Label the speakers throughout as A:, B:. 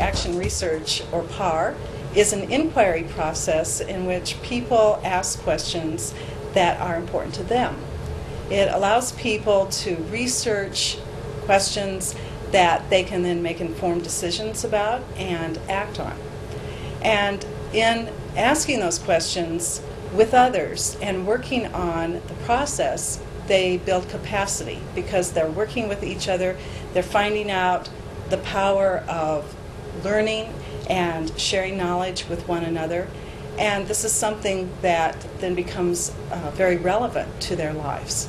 A: Organization Research, or PAR, is an inquiry process in which people ask questions that are important to them. It allows people to research questions that they can then make informed decisions about and act on. And in asking those questions with others and working on the process, they build capacity because they're working with each other, they're finding out the power of learning and sharing knowledge with one another. And this is something that then becomes uh, very relevant to their lives.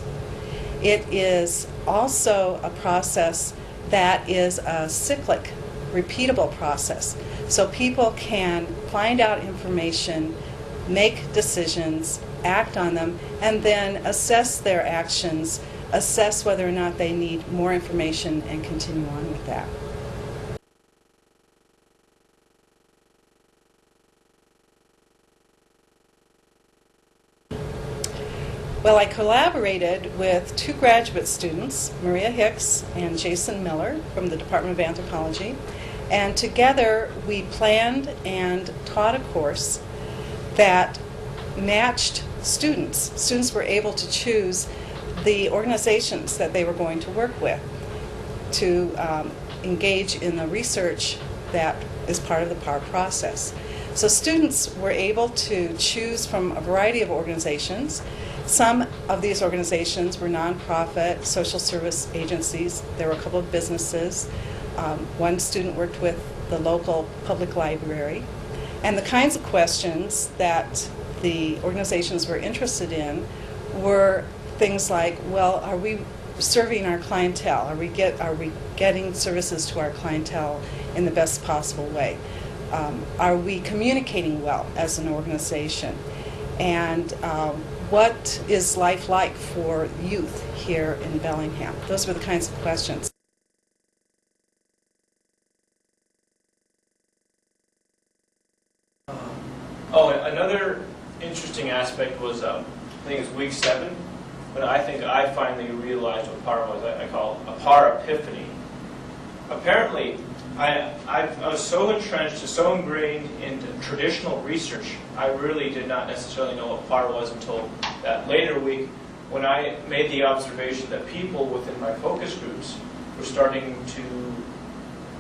A: It is also a process that is a cyclic, repeatable process. So people can find out information, make decisions, act on them, and then assess their actions, assess whether or not they need more information, and continue on with that. Well, I collaborated with two graduate students, Maria Hicks and Jason Miller from the Department of Anthropology, and together we planned and taught a course that matched students. Students were able to choose the organizations that they were going to work with to um, engage in the research that is part of the PAR process. So students were able to choose from a variety of organizations. Some of these organizations were nonprofit social service agencies. There were a couple of businesses. Um, one student worked with the local public library. And the kinds of questions that the organizations were interested in were things like, well, are we serving our clientele? Are we get are we getting services to our clientele in the best possible way? Um, are we communicating well as an organization? And um, what is life like for youth here in Bellingham? Those were the kinds of questions.
B: Oh, another interesting aspect was, um, I think it's week seven, when I think I finally realized what PAR was. I, I call it a PAR epiphany. Apparently, I, I, I was so entrenched, and so ingrained into traditional research, I really did not necessarily know what PAR was until that later week when I made the observation that people within my focus groups were starting to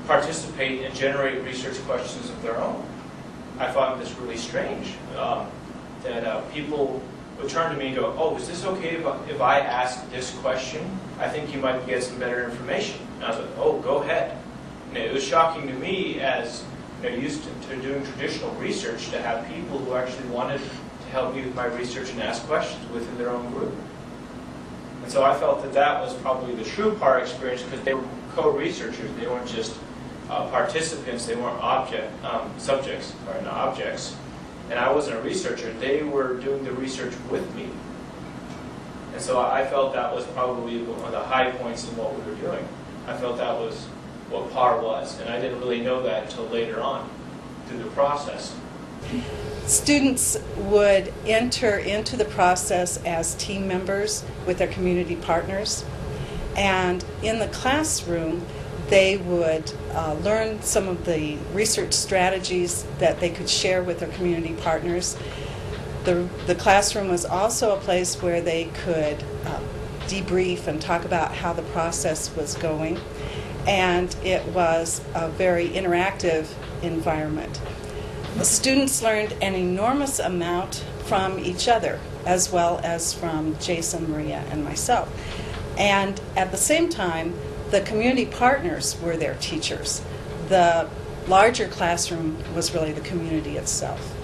B: participate and generate research questions of their own. I found this really strange, um, that uh, people would turn to me and go, oh, is this okay if I, if I ask this question? I think you might get some better information. And I was like, oh, go ahead. And it was shocking to me as you know, used to, to doing traditional research to have people who actually wanted to help me with my research and ask questions within their own group. And so I felt that that was probably the true PAR experience because they were co-researchers. They weren't just uh, participants, they weren't object um, subjects or not objects. And I wasn't a researcher. They were doing the research with me. And so I felt that was probably one of the high points in what we were doing. I felt that was what PAR was. And I didn't really know that until later on through the process.
A: Students would enter into the process as team members with their community partners. And in the classroom, they would uh, learn some of the research strategies that they could share with their community partners. The, the classroom was also a place where they could uh, debrief and talk about how the process was going. And it was a very interactive environment. The students learned an enormous amount from each other, as well as from Jason, Maria, and myself. And at the same time, the community partners were their teachers. The larger classroom was really the community itself.